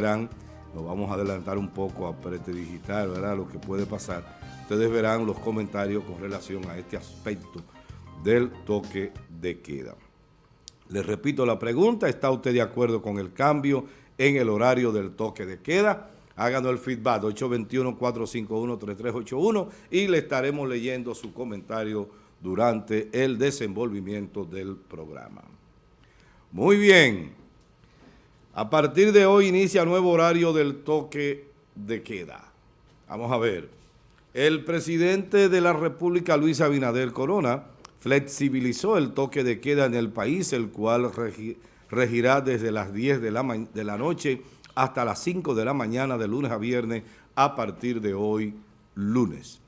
verán, lo vamos a adelantar un poco a Prete Digital, ¿verdad? Lo que puede pasar. Ustedes verán los comentarios con relación a este aspecto del toque de queda. Les repito la pregunta, ¿está usted de acuerdo con el cambio en el horario del toque de queda? Háganos el feedback 821-451-3381 y le estaremos leyendo su comentario durante el desenvolvimiento del programa. Muy bien. A partir de hoy inicia nuevo horario del toque de queda. Vamos a ver. El presidente de la República, Luis Abinader Corona, flexibilizó el toque de queda en el país, el cual regirá desde las 10 de la, noche hasta las 5 de la mañana de lunes a viernes a partir de hoy, lunes.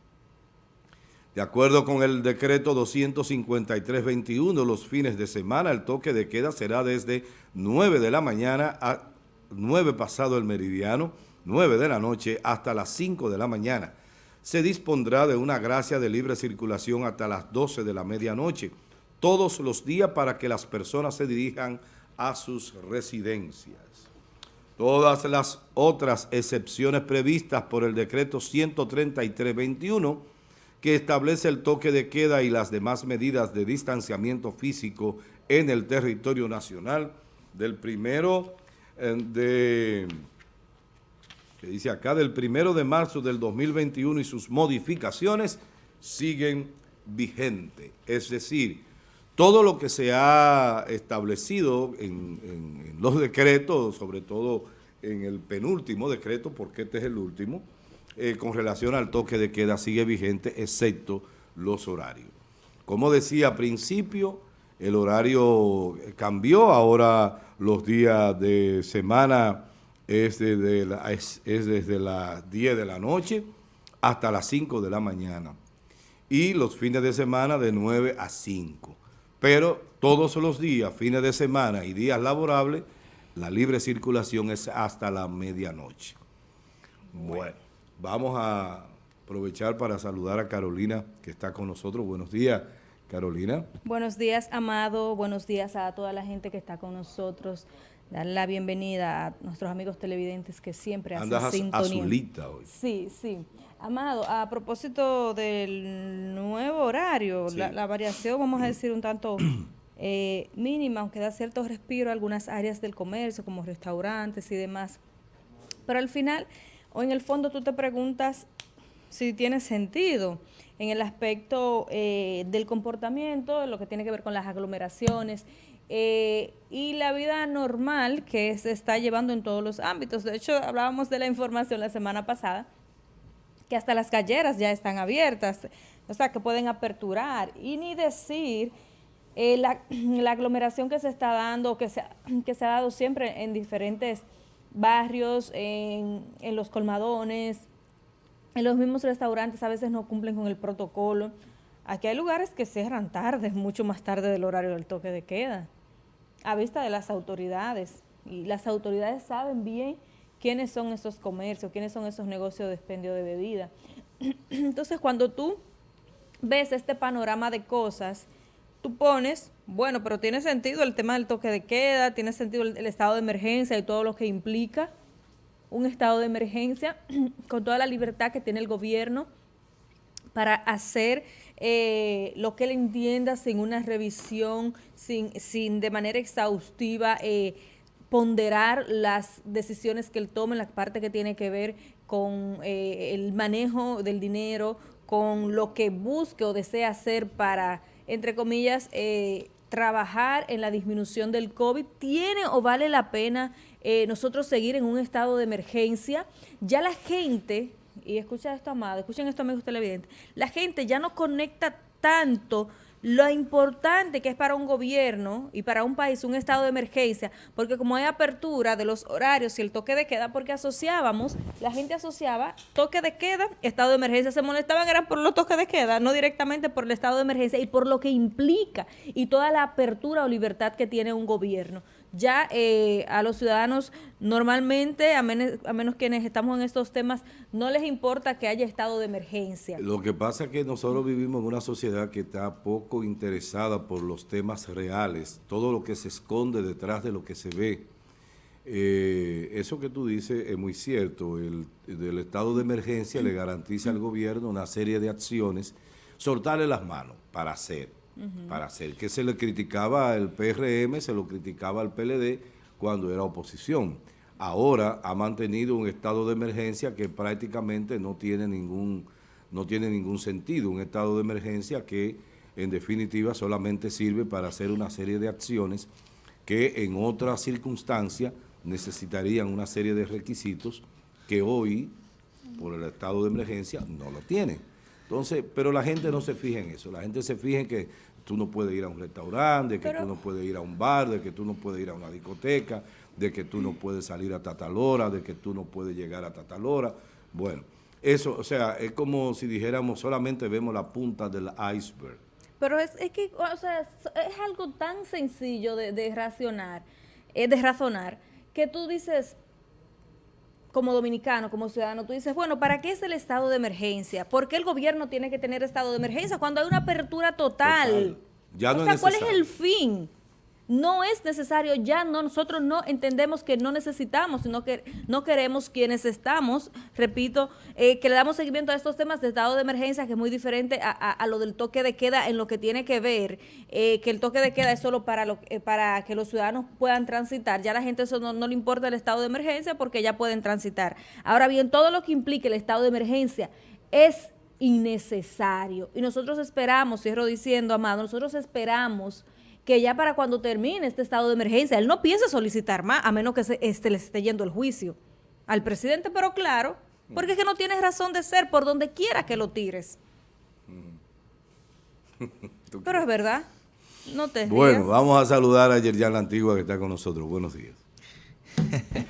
De acuerdo con el decreto 253-21, los fines de semana el toque de queda será desde 9 de la mañana a 9 pasado el meridiano, 9 de la noche hasta las 5 de la mañana. Se dispondrá de una gracia de libre circulación hasta las 12 de la medianoche, todos los días para que las personas se dirijan a sus residencias. Todas las otras excepciones previstas por el decreto 133-21 que establece el toque de queda y las demás medidas de distanciamiento físico en el territorio nacional del primero eh, de, que dice acá, del primero de marzo del 2021 y sus modificaciones siguen vigentes. Es decir, todo lo que se ha establecido en, en los decretos, sobre todo en el penúltimo decreto, porque este es el último, eh, con relación al toque de queda sigue vigente, excepto los horarios. Como decía al principio, el horario cambió, ahora los días de semana es desde, es, desde las 10 de la noche hasta las 5 de la mañana y los fines de semana de 9 a 5. Pero todos los días, fines de semana y días laborables, la libre circulación es hasta la medianoche. Bueno. Vamos a aprovechar para saludar a Carolina, que está con nosotros. Buenos días, Carolina. Buenos días, Amado. Buenos días a toda la gente que está con nosotros. Dar la bienvenida a nuestros amigos televidentes que siempre hacen Andas azulita hoy. Sí, sí. Amado, a propósito del nuevo horario, la, variación, vamos a decir, un tanto eh, mínima, aunque da cierto respiro a algunas áreas del comercio, como restaurantes y demás. Pero al final o en el fondo tú te preguntas si tiene sentido en el aspecto eh, del comportamiento, lo que tiene que ver con las aglomeraciones eh, y la vida normal que se está llevando en todos los ámbitos. De hecho, hablábamos de la información la semana pasada, que hasta las calleras ya están abiertas, o sea, que pueden aperturar y ni decir eh, la, aglomeración que se está dando, que se, que se ha dado siempre en diferentes barrios, en, los colmadones, en los mismos restaurantes a veces no cumplen con el protocolo. Aquí hay lugares que cierran tarde, mucho más tarde del horario del toque de queda, a vista de las autoridades. Y las autoridades saben bien quiénes son esos comercios, quiénes son esos negocios de expendio de bebida. Entonces, cuando tú ves este panorama de cosas, tú pones, bueno, pero tiene sentido el tema del toque de queda, tiene sentido el, estado de emergencia y todo lo que implica un estado de emergencia con toda la libertad que tiene el gobierno para hacer eh, lo que él entienda sin una revisión, sin, sin de manera exhaustiva eh, ponderar las decisiones que él tome, la parte que tiene que ver con eh, el manejo del dinero, con lo que busque o desea hacer para entre comillas, eh, trabajar en la disminución del COVID, ¿tiene o vale la pena eh, nosotros seguir en un estado de emergencia? Ya la gente, y escucha esto, amado, escuchen esto, amigos televidentes, la gente ya no conecta tanto lo importante que es para un gobierno y para un país un estado de emergencia, porque como hay apertura de los horarios y el toque de queda, porque asociábamos, la gente asociaba toque de queda, estado de emergencia, se molestaban eran por los toques de queda, no directamente por el estado de emergencia y por lo que implica y toda la apertura o libertad que tiene un gobierno ya eh, a los ciudadanos normalmente, a menos, a menos quienes estamos en estos temas, no les importa que haya estado de emergencia. Lo que pasa es que nosotros vivimos en una sociedad que está poco interesada por los temas reales, todo lo que se esconde detrás de lo que se ve. eh, eso que tú dices es muy cierto. El, del estado de emergencia le garantiza al gobierno una serie de acciones, soltarle las manos para hacer, para hacer. Que se le criticaba al PRM, se lo criticaba al PLD cuando era oposición. Ahora ha mantenido un estado de emergencia que prácticamente no tiene ningún, no tiene ningún sentido. Un estado de emergencia que en definitiva solamente sirve para hacer una serie de acciones que en otras circunstancias necesitarían una serie de requisitos que hoy, por el estado de emergencia, no lo tienen. Entonces, pero la gente no se fija en eso, la gente se fija en que tú no puedes ir a un restaurante, de que tú no puedes ir a un bar, de que tú no puedes ir a una discoteca, de que tú no puedes salir a Tatalora, de que tú no puedes llegar a Tatalora. Bueno, eso, o sea, es como si dijéramos solamente vemos la punta del iceberg. Pero es, que, o sea, es, algo tan sencillo de, de racionar, eh, de razonar, que tú dices, como dominicano, como ciudadano, tú dices, bueno, ¿para qué es el estado de emergencia? ¿Por qué el gobierno tiene que tener estado de emergencia cuando hay una apertura total? Ya no o sea, ¿cuál es el fin? No es necesario, ya no, nosotros no entendemos que no necesitamos, sino que no queremos quienes estamos, repito, eh, que le damos seguimiento a estos temas de estado de emergencia, que es muy diferente a, lo del toque de queda en lo que tiene que ver, eh, que el toque de queda es solo para, lo, eh, para que los ciudadanos puedan transitar, ya a la gente eso no, no le importa el estado de emergencia porque ya pueden transitar. Ahora bien, todo lo que implique el estado de emergencia es innecesario. Y nosotros esperamos, cierro diciendo, Amado, nosotros esperamos que ya para cuando termine este estado de emergencia, él no piense solicitar más, a menos que se, este, le esté yendo el juicio al presidente, pero claro, porque es que no tienes razón de ser por donde quiera que lo tires. pero es verdad, no te Bueno, vamos a saludar a Yerjan La Antigua que está con nosotros. Buenos días.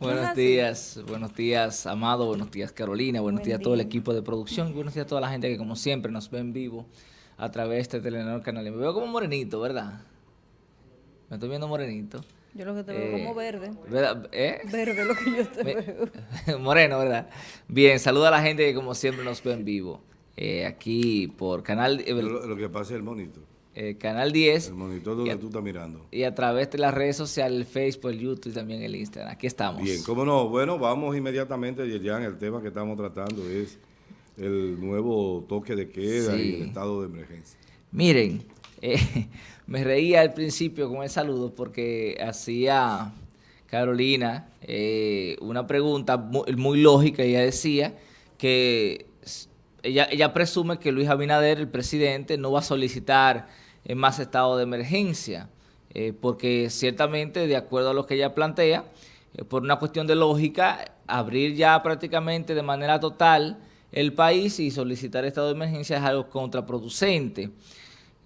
buenos días, buenos días, Amado, buenos días, Carolina, buenos días a todo el equipo de producción, buenos días a toda la gente que como siempre nos ve en vivo a través de este Telenor Canal. Me veo como morenito, ¿verdad? Me estoy viendo morenito. Yo lo que te veo como eh, verde. ¿Verdad? ¿Eh? Verde lo que yo te veo. Moreno, ¿verdad? Bien, saluda a la gente que como siempre nos ve en vivo. Eh, aquí por Canal... lo, que pasa es el monito. Canal 10. El monitor donde tú estás mirando. Y a través de las redes sociales, el Facebook, el YouTube y también el Instagram. Aquí estamos. Bien, cómo no. Bueno, vamos inmediatamente, ya el tema que estamos tratando es el nuevo toque de queda y el estado de emergencia. Miren, eh, me reía al principio con el saludo porque hacía Carolina eh, una pregunta muy, lógica. Ella decía que ella, ella presume que Luis Abinader, el presidente, no va a solicitar más estado de emergencia, eh, porque ciertamente, de acuerdo a lo que ella plantea, por una cuestión de lógica, abrir ya prácticamente de manera total el país y solicitar estado de emergencia es algo contraproducente.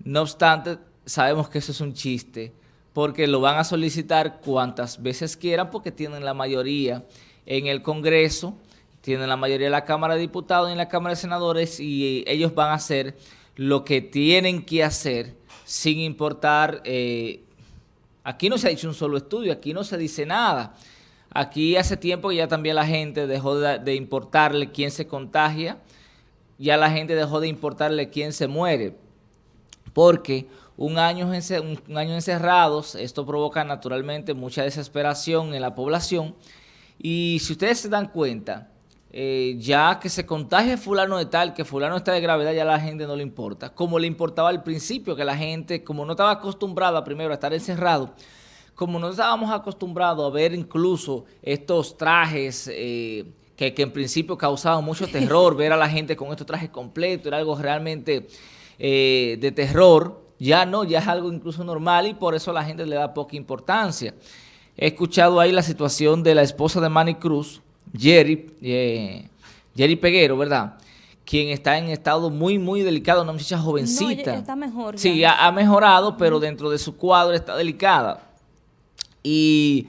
No obstante, sabemos que eso es un chiste, porque lo van a solicitar cuantas veces quieran, porque tienen la mayoría en el Congreso, tienen la mayoría en la Cámara de Diputados y en la Cámara de Senadores, y ellos van a hacer lo que tienen que hacer sin importar... Eh, aquí no se ha hecho un solo estudio, aquí no se dice nada. Aquí hace tiempo que ya también la gente dejó de, importarle quién se contagia, ya la gente dejó de importarle quién se muere, porque un año, un año encerrados, esto provoca naturalmente mucha desesperación en la población, y si ustedes se dan cuenta, eh, ya que se contagie fulano de tal, que fulano está de gravedad, ya a la gente no le importa, como le importaba al principio, que la gente, como no estaba acostumbrada primero a estar encerrado, como no estábamos acostumbrados a ver incluso estos trajes eh, que, en principio causaban mucho terror, ver a la gente con estos trajes completos, era algo realmente eh, de terror, ya no, ya es algo incluso normal y por eso la gente le da poca importancia. He escuchado ahí la situación de la esposa de Manny Cruz, Jerry, eh, Jerry Peguero, ¿verdad?, quien está en estado muy, muy delicado, una muchacha jovencita. No, está mejor. Sí, ha, mejorado, pero dentro de su cuadro está delicada. Y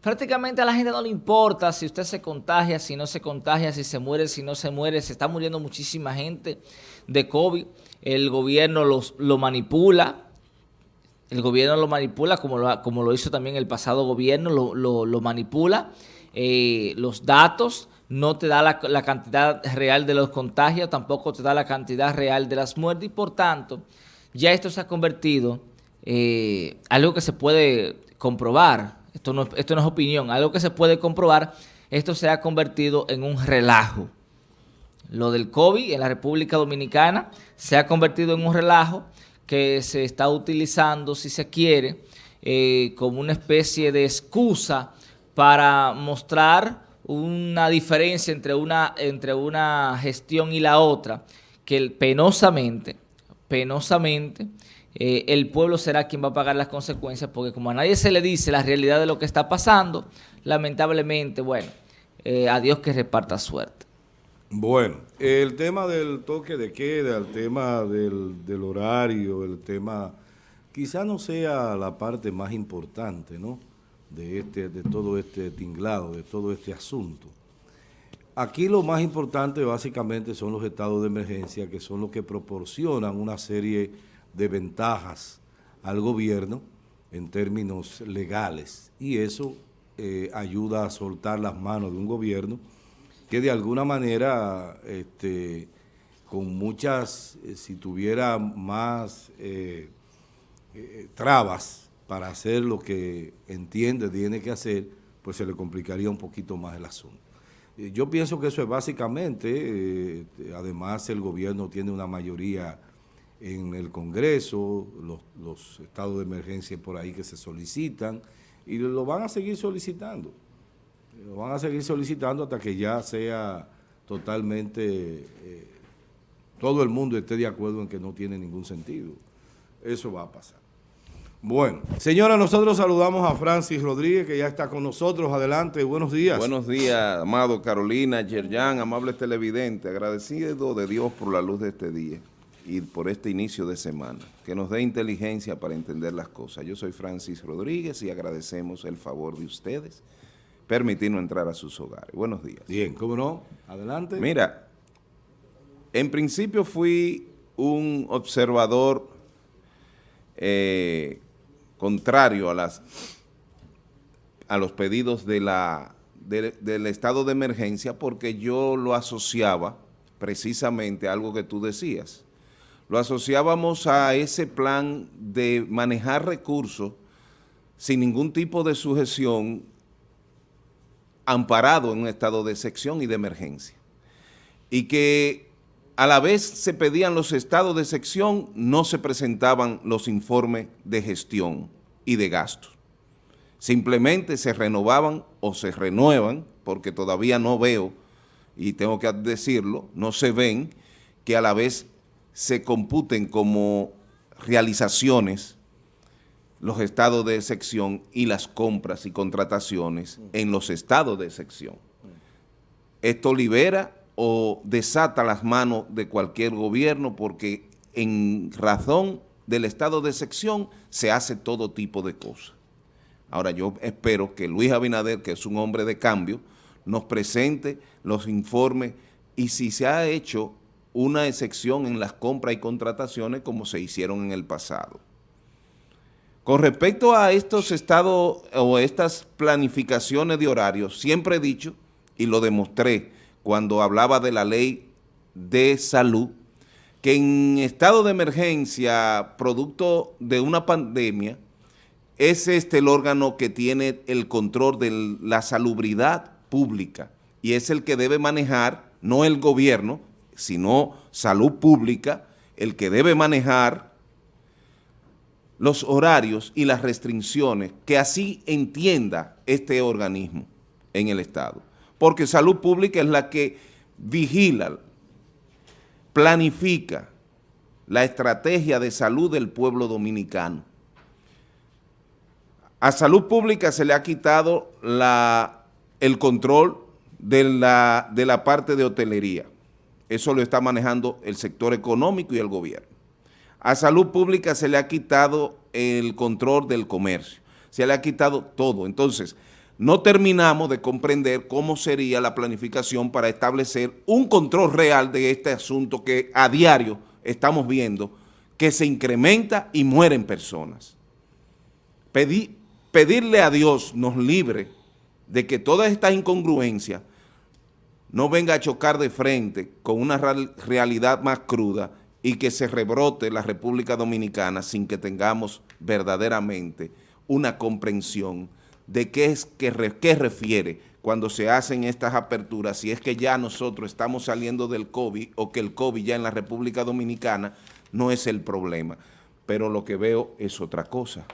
prácticamente a la gente no le importa si usted se contagia, si no se contagia, si se muere, si no se muere. Se está muriendo muchísima gente de COVID. El gobierno los, lo manipula. El gobierno lo manipula como lo, como lo hizo también el pasado gobierno, lo, manipula. Eh, los datos no te da la, la, cantidad real de los contagios, tampoco te da la cantidad real de las muertes y por tanto ya esto se ha convertido eh, algo que se puede comprobar esto no, esto no es opinión, algo que se puede comprobar, esto se ha convertido en un relajo. Lo del COVID en la República Dominicana se ha convertido en un relajo que se está utilizando, si se quiere, eh, como una especie de excusa para mostrar una diferencia entre una, entre una gestión y la otra, que penosamente, penosamente, eh, el pueblo será quien va a pagar las consecuencias, porque como a nadie se le dice la realidad de lo que está pasando, lamentablemente, bueno, eh, a Dios que reparta suerte. Bueno, el tema del toque de queda, el tema del, del horario, el tema, quizá no sea la parte más importante, ¿no?, de, este, de todo este tinglado, de todo este asunto. Aquí lo más importante básicamente son los estados de emergencia, que son los que proporcionan una serie de ventajas al gobierno en términos legales y eso eh, ayuda a soltar las manos de un gobierno que de alguna manera, este, con muchas, eh, si tuviera más eh, trabas para hacer lo que entiende tiene que hacer, pues se le complicaría un poquito más el asunto. Yo pienso que eso es básicamente, además el gobierno tiene una mayoría en el Congreso, los, estados de emergencia por ahí que se solicitan, y lo van a seguir solicitando. Lo van a seguir solicitando hasta que ya sea totalmente, eh, todo el mundo esté de acuerdo en que no tiene ningún sentido. Eso va a pasar. Bueno, señora, nosotros saludamos a Francis Rodríguez, que ya está con nosotros. Adelante, buenos días. Buenos días, amado Carolina, Yerjan, amables televidentes. Agradecido de Dios por la luz de este día y por este inicio de semana, que nos dé inteligencia para entender las cosas. Yo soy Francis Rodríguez y agradecemos el favor de ustedes permitirnos entrar a sus hogares. Buenos días. Bien, ¿cómo no? Adelante. Mira, en principio fui un observador eh, contrario a, las, a los pedidos de la, del estado de emergencia porque yo lo asociaba precisamente a algo que tú decías, lo asociábamos a ese plan de manejar recursos sin ningún tipo de sujeción amparado en un estado de sección y de emergencia. Y que a la vez se pedían los estados de sección, no se presentaban los informes de gestión y de gastos. Simplemente se renovaban o se renuevan, porque todavía no veo, y tengo que decirlo, no se ven, que a la vez se computen como realizaciones los estados de sección y las compras y contrataciones en los estados de sección. Esto libera o desata las manos de cualquier gobierno porque en razón del estado de sección se hace todo tipo de cosas. Ahora yo espero que Luis Abinader, que es un hombre de cambio, nos presente los informes y si se ha hecho una excepción en las compras y contrataciones como se hicieron en el pasado. Con respecto a estos estados o estas planificaciones de horarios, siempre he dicho y lo demostré cuando hablaba de la ley de salud, que en estado de emergencia, producto de una pandemia, es este el órgano que tiene el control de la salubridad pública y es el que debe manejar, no el gobierno, sino salud pública, el que debe manejar los horarios y las restricciones que así entienda este organismo en el Estado. Porque salud pública es la que vigila, planifica la estrategia de salud del pueblo dominicano. A salud pública se le ha quitado la, el control de la, de la parte de hotelería. Eso lo está manejando el sector económico y el gobierno. A salud pública se le ha quitado el control del comercio, se le ha quitado todo. Entonces, no terminamos de comprender cómo sería la planificación para establecer un control real de este asunto que a diario estamos viendo que se incrementa y mueren personas. pedirle a Dios nos libre de que todas estas incongruencias no venga a chocar de frente con una realidad más cruda y que se rebrote la República Dominicana sin que tengamos verdaderamente una comprensión de qué es que qué refiere cuando se hacen estas aperturas, si es que ya nosotros estamos saliendo del COVID o que el COVID ya en la República Dominicana no es el problema. Pero lo que veo es otra cosa.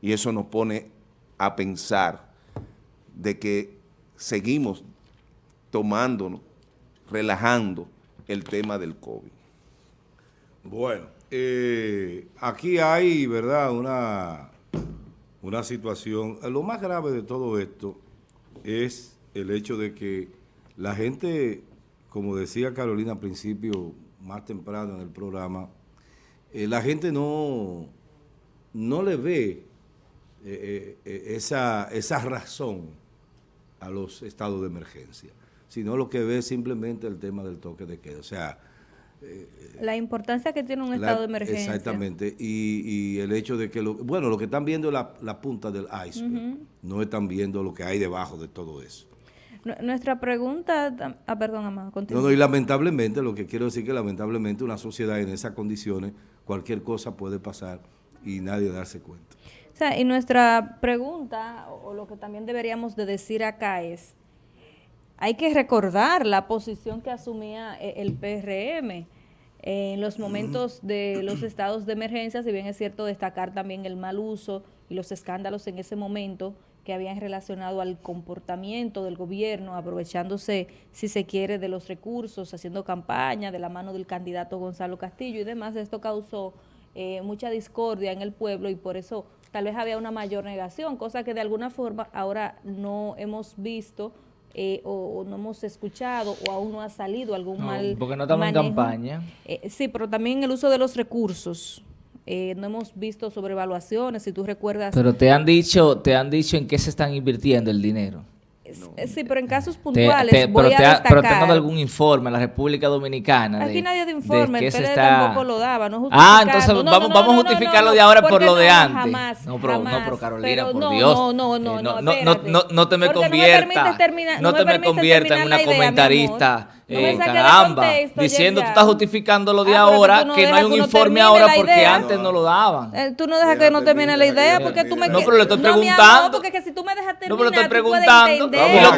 Y eso nos pone a pensar de que seguimos tomándonos, relajando el tema del COVID. Bueno, eh, aquí hay, ¿verdad?, una, una situación. Lo más grave de todo esto es el hecho de que la gente, como decía Carolina al principio, más temprano en el programa, eh, la gente no, no le ve eh, esa, esa razón a los estados de emergencia, sino lo que ve es simplemente el tema del toque de queda. O sea, la importancia que tiene un estado de emergencia. Exactamente, y, el hecho de que, lo, bueno, lo que están viendo es la, punta del iceberg, no están viendo lo que hay debajo de todo eso. Nuestra pregunta, ah, perdón, Amado, No, no, y lamentablemente, lo que quiero decir que lamentablemente una sociedad en esas condiciones, cualquier cosa puede pasar y nadie darse cuenta. O sea, y nuestra pregunta, o lo que también deberíamos de decir acá es, hay que recordar la posición que asumía eh, el PRM en los momentos de los estados de emergencia, si bien es cierto destacar también el mal uso y los escándalos en ese momento que habían relacionado al comportamiento del gobierno, aprovechándose, si se quiere, de los recursos, haciendo campaña de la mano del candidato Gonzalo Castillo y demás. Esto causó eh, mucha discordia en el pueblo y por eso tal vez había una mayor negación, cosa que de alguna forma ahora no hemos visto eh, o, no hemos escuchado o aún no ha salido algún mal Porque no estamos en campaña. Eh, sí, pero también el uso de los recursos. Eh, no hemos visto sobrevaluaciones, si tú recuerdas. Pero te han dicho, te han dicho en qué se están invirtiendo el dinero. Sí, pero en casos puntuales voy pero, a destacar. pero tengo algún informe en la República Dominicana. Aquí nadie de informe, el PLD tampoco lo daba, no Ah, entonces vamos, vamos a justificarlo de ahora por lo de antes. Jamás, no, pero, no, pero Carolina, por Dios. No, no, no, no, no, no, no, te me convierta, no, te me convierta en una comentarista eh, caramba, diciendo tú estás justificando lo de ah, ahora, que no hay un informe ahora porque antes no lo daban. Eh, tú no dejas que no termine la idea porque tú me No, pero le estoy preguntando. porque que si tú me dejas terminar, No, pero le estoy preguntando.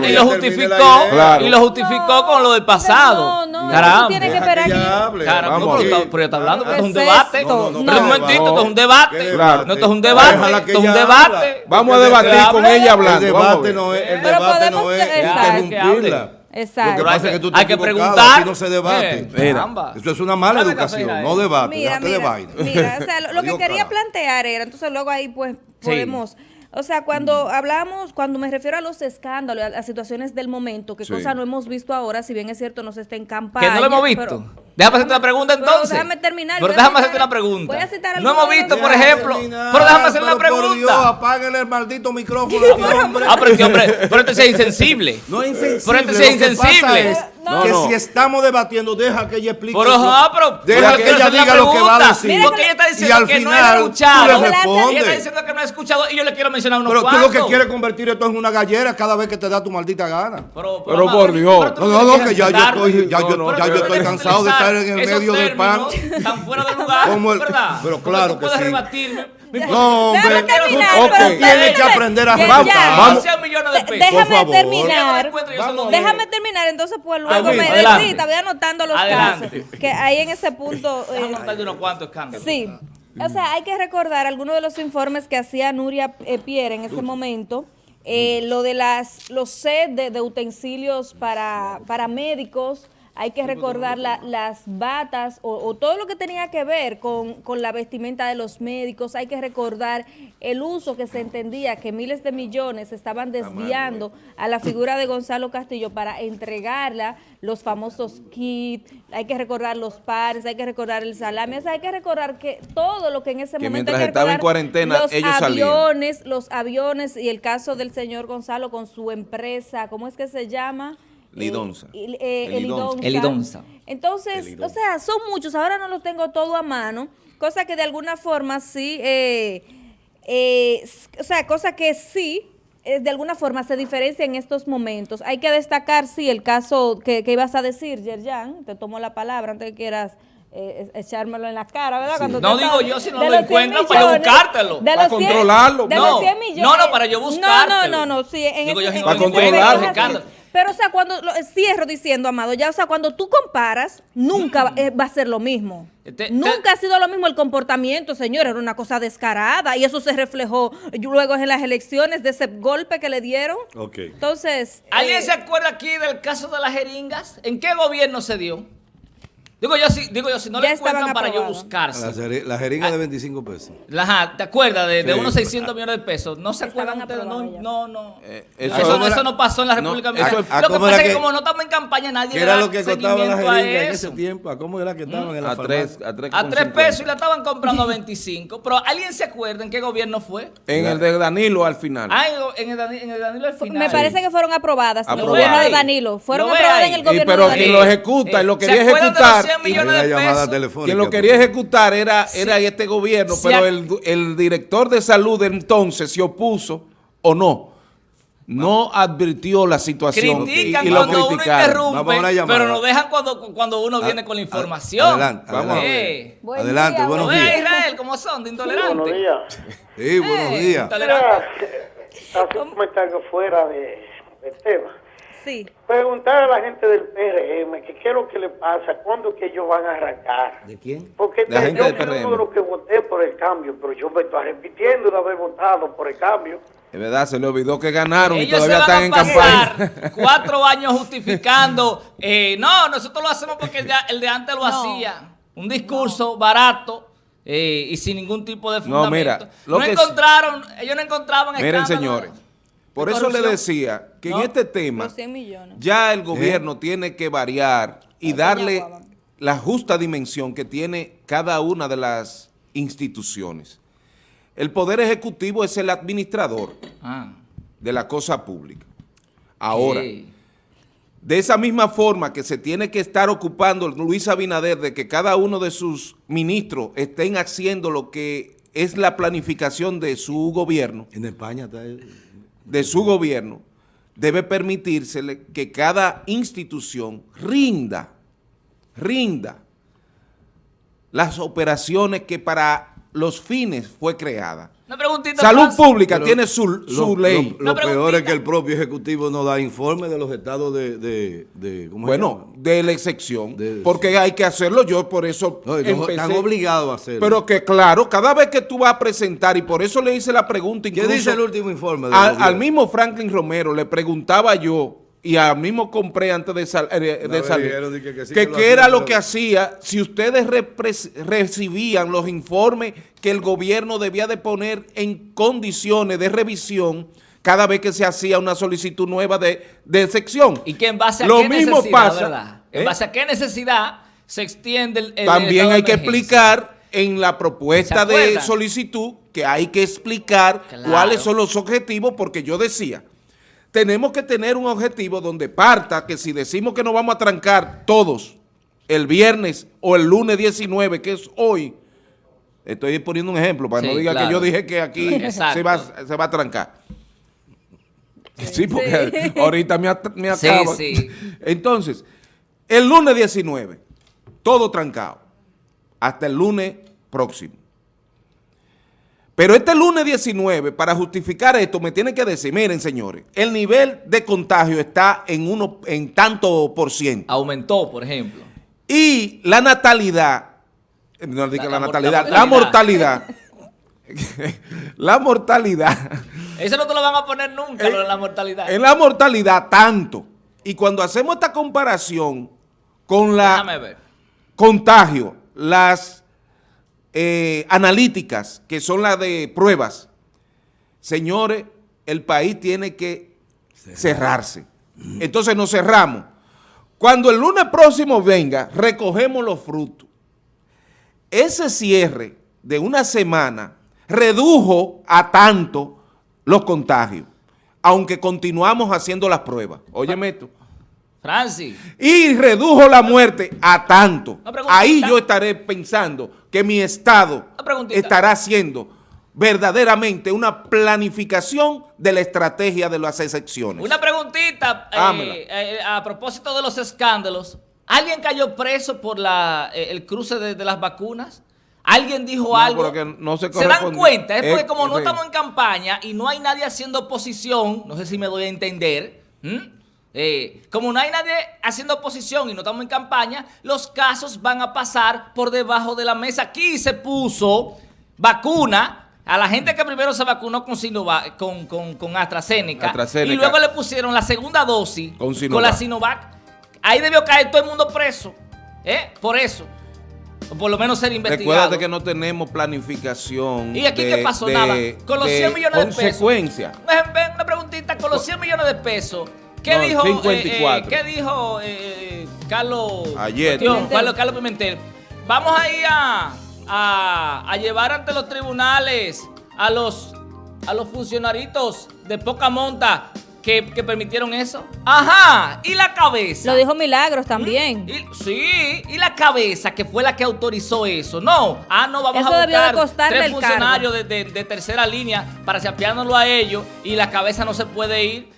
Y lo justificó, y lo justificó con lo del pasado. No, no, caramba. tienes que esperar aquí. Caramba, pero ya está hablando que es un debate. Pero un momentito, esto es un debate. No, esto es un debate, esto es un debate. Vamos a debatir con ella hablando. El debate no es interrumpirla. Exacto. Lo que pasa es que tú hay que preguntar. No se debate. Eso es una mala educación, no debate. Mira, mira, de vaina. mira, o sea, lo, lo que quería plantear era, entonces luego ahí pues podemos... O sea, cuando hablamos, cuando me refiero a los escándalos, a las situaciones del momento, que cosa no hemos visto ahora, si bien es cierto, no se está en campaña. Que no lo hemos visto. déjame hacerte una pregunta entonces. Pero déjame terminar. Pero déjame hacerte una pregunta. Voy a citar no hemos visto, por ejemplo. Pero déjame hacer una pregunta. Por Dios, apáguenle el maldito micrófono. hombre. Ah, pero este hombre, pero este es insensible. No es insensible. Pero este es insensible que si estamos debatiendo, deja que ella explique. Pero, ah, pero deja que ella diga lo que va a decir. Porque ella está diciendo y al que final, no ha escuchado. Ella está diciendo que no ha escuchado y yo le quiero mencionar unos Pero cuantos. tú lo que quieres convertir esto en una gallera cada vez que te da tu maldita gana. Pero, pero, por Dios. No, no, no, que ya yo estoy, ya yo, ya yo estoy cansado de estar en el medio del pan. Están fuera de lugar, ¿verdad? Pero claro que sí. No, hombre, ok, tienes que aprender a vamos, vamos. Déjame terminar. Déjame terminar, entonces pues luego me decís, voy anotando los casos. Que ahí en ese punto. Eh, unos cuantos escándalos. Sí. O sea, hay que recordar algunos de los informes que hacía Nuria eh, Pierre en ese momento. Eh, lo de las los sets de, de, utensilios para, para médicos, hay que recordar las batas o, todo lo que tenía que ver con, la vestimenta de los médicos, hay que recordar el uso que se entendía que miles de millones estaban desviando a la figura de Gonzalo Castillo para entregarla, los famosos kits, hay que recordar los pares, hay que recordar el salami, hay que recordar que todo lo que en ese momento mientras estaba en cuarentena los ellos aviones, los aviones y el caso del señor Gonzalo con su empresa, ¿cómo es que se llama? Lidonza. Eh, Elidonza. Entonces, o sea, son muchos. Ahora no los tengo todo a mano. Cosa que de alguna forma sí, eh, eh, o sea, cosa que sí, de alguna forma se diferencia en estos momentos. Hay que destacar, sí, el caso que, ibas a decir, Yerjan, te tomo la palabra antes de que quieras eh, echármelo en la cara, ¿verdad? Cuando no digo yo si no lo encuentro para buscártelo. para controlarlo. De no, los 100 millones. No, no, para yo buscártelo. No, no, no, sí. En digo ese, yo si no para controlarlo. Pero, o sea, cuando, lo, cierro diciendo, Amado, ya, o sea, cuando tú comparas, nunca mm. va a ser lo mismo. nunca ha sido lo mismo el comportamiento, señor, era una cosa descarada y eso se reflejó luego en las elecciones de ese golpe que le dieron. Ok. Entonces... ¿Alguien eh, se acuerda aquí del caso de las jeringas? ¿En qué gobierno se dio? Digo yo, si, digo yo, si no le encuentran para yo buscarse. La, jeringa de 25 pesos. ¿te acuerdas? De, de unos 600 millones de pesos. ¿No se acuerdan ustedes? No, no, no. Eh, eso, no eso, no pasó en la República Dominicana. lo que pasa es que, como no estamos en campaña, nadie ¿Qué era lo que costaba la jeringa en ese tiempo? ¿A cómo era que estaban mm. en la a tres, a tres, a tres pesos y la estaban comprando a 25. Pero ¿alguien se acuerda en qué gobierno fue? En el de Danilo al final. Ah, en el, en el Danilo al final. Me parece que fueron aprobadas en el gobierno de Danilo. Fueron aprobadas en el gobierno de Danilo. Pero quien lo ejecuta y lo quería ejecutar. Millones de pesos quien lo quería ejecutar era, era este gobierno, pero el, director de salud de entonces se opuso o no. No advirtió la situación Critican y, lo cuando uno interrumpe, pero nos dejan cuando, cuando uno viene con la información. Adelante, vamos eh. adelante, buenos días. Israel cómo son de intolerantes? buenos días. Sí, buenos eh, días. Así como están fuera de, del tema. Preguntar a la gente del PRM que qué es lo que le pasa, cuándo que ellos van a arrancar. ¿De quién? Porque yo soy uno de los que voté por el cambio, pero yo me estoy repitiendo de haber votado por el cambio. Es verdad, se le olvidó que ganaron y todavía están en campaña. cuatro años justificando. Eh, no, nosotros lo hacemos porque el de, antes lo hacía. Un discurso barato. Eh, y sin ningún tipo de fundamento. No, mira, no encontraron, ellos no encontraban Miren, señores, por eso le decía que en este tema ya el gobierno tiene que variar y darle la justa dimensión que tiene cada una de las instituciones. El Poder Ejecutivo es el administrador ah. de la cosa pública. Ahora, de esa misma forma que se tiene que estar ocupando Luis Abinader de que cada uno de sus ministros estén haciendo lo que es la planificación de su gobierno. En España está de su gobierno, debe permitírsele que cada institución rinda, rinda las operaciones que para los fines fue creada. Salud Pública tiene su, su ley. Lo, peor es que el propio Ejecutivo no da informe de los estados de... de, bueno, de la excepción, porque hay que hacerlo yo, por eso Están obligados a hacerlo. Pero que claro, cada vez que tú vas a presentar, y por eso le hice la pregunta ¿Qué dice el último informe? al mismo Franklin Romero le preguntaba yo y a mismo compré antes de, eh, salir, que, qué era lo que hacía si ustedes recibían los informes que el gobierno debía de poner en condiciones de revisión cada vez que se hacía una solicitud nueva de, sección. Y que en base a lo qué mismo necesidad, pasa, En ¿eh? base a qué necesidad se extiende el, También hay que explicar en la propuesta de solicitud que hay que explicar cuáles son los objetivos, porque yo decía tenemos que tener un objetivo donde parta que si decimos que nos vamos a trancar todos el viernes o el lunes 19, que es hoy, estoy poniendo un ejemplo para no diga que yo dije que aquí se va, se va a trancar. Sí, porque ahorita me, me acaba. Entonces, el lunes 19, todo trancado, hasta el lunes próximo. Pero este lunes 19, para justificar esto, me tiene que decir, miren señores, el nivel de contagio está en uno en tanto por ciento. Aumentó, por ejemplo. Y la natalidad, no digo la, natalidad, la mortalidad, la mortalidad. Eso no te lo van a poner nunca, lo de la mortalidad. En la mortalidad, tanto. Y cuando hacemos esta comparación con la contagio, las eh, analíticas, que son las de pruebas, señores, el país tiene que cerrarse. Entonces nos cerramos. Cuando el lunes próximo venga, recogemos los frutos. Ese cierre de una semana redujo a tanto los contagios, aunque continuamos haciendo las pruebas. Óyeme esto. Francis. Y redujo la muerte a tanto. Ahí yo estaré pensando que mi Estado estará haciendo verdaderamente una planificación de la estrategia de las excepciones. Una preguntita eh, eh, a propósito de los escándalos. ¿Alguien cayó preso por la, eh, el cruce de, las vacunas? ¿Alguien dijo algo? No se, se, dan cuenta, es porque como no estamos en campaña y no hay nadie haciendo oposición, no sé si me doy a entender, eh, como no hay nadie haciendo oposición y no estamos en campaña, los casos van a pasar por debajo de la mesa. Aquí se puso vacuna a la gente que primero se vacunó con, Sinovac, con, con, AstraZeneca, y luego le pusieron la segunda dosis con, la Sinovac, ahí debió caer todo el mundo preso, ¿eh? Por eso. O por lo menos ser investigado. Recuerda que no tenemos planificación. ¿Y aquí qué pasó? Nada. Con los 100 millones de pesos. Consecuencia. Una preguntita. Con los 100 millones de pesos, ¿qué dijo, eh, eh, ¿qué dijo eh, Carlos, Ayer. Carlos, Carlos Pimentel? Vamos a ir a a, llevar ante los tribunales a los, a los funcionaritos de poca monta que, permitieron eso. Ajá, y la cabeza. Lo dijo Milagros también. sí, y la cabeza que fue la que autorizó eso. No, ah, no, vamos a buscar tres funcionarios de, tercera línea para chapeárnoslo a ellos y la cabeza no se puede ir.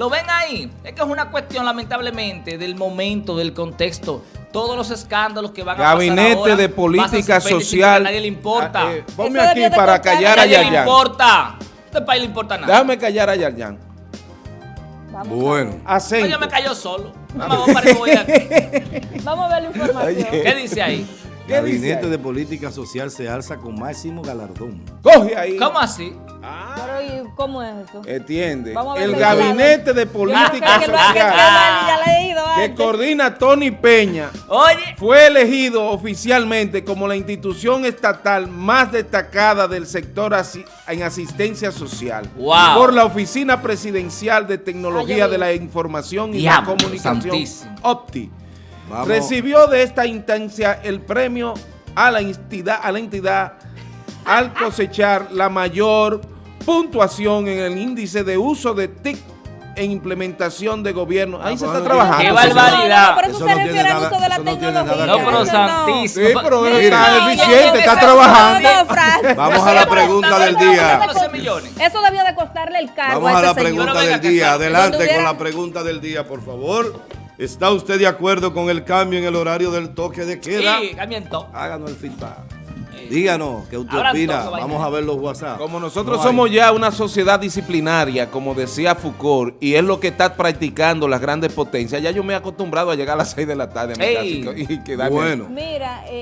¿Lo ven ahí? Es que es una cuestión, lamentablemente, del momento, del contexto todos los escándalos que van Gabinete a pasar ahora, de política social. A nadie le importa. Ah, eh, ponme aquí para callar a Yaryan. A nadie le importa. Este país le importa nada. Déjame callar a Yaryan. Bueno. Acento. Yo me cayó solo. Vamos, a ver la información. ¿Qué dice ahí? Gabinete de Política Social se alza con máximo galardón. Coge ahí. ¿Cómo así? Ah. Pero, ¿cómo es eso? Entiende. El Gabinete de Política Social que, coordina Tony Peña Oye. fue elegido oficialmente como la institución estatal más destacada del sector en asistencia social por la Oficina Presidencial de Tecnología de la Información y la Comunicación, OPTI recibió de esta instancia el premio a la entidad, a la entidad al cosechar la mayor puntuación en el índice de uso de TIC en implementación de gobierno. Ahí se está trabajando. ¡Qué barbaridad! Por eso, se refiere al uso de la tecnología. No, pero santísimo. Sí, pero está eficiente, está trabajando. Vamos a la pregunta del día. Eso debió de costarle el cargo Vamos a la pregunta del día. Adelante con la pregunta del día, por favor. ¿Está usted de acuerdo con el cambio en el horario del toque de queda? Sí, cambio Háganos el feedback. Díganos, ¿qué usted opina? Vamos a ver los WhatsApp. Como nosotros somos ya una sociedad disciplinaria, como decía Foucault, y es lo que está practicando las grandes potencias, ya yo me he acostumbrado a llegar a las 6 de la tarde a mi casa y, Bueno. Mira, eh,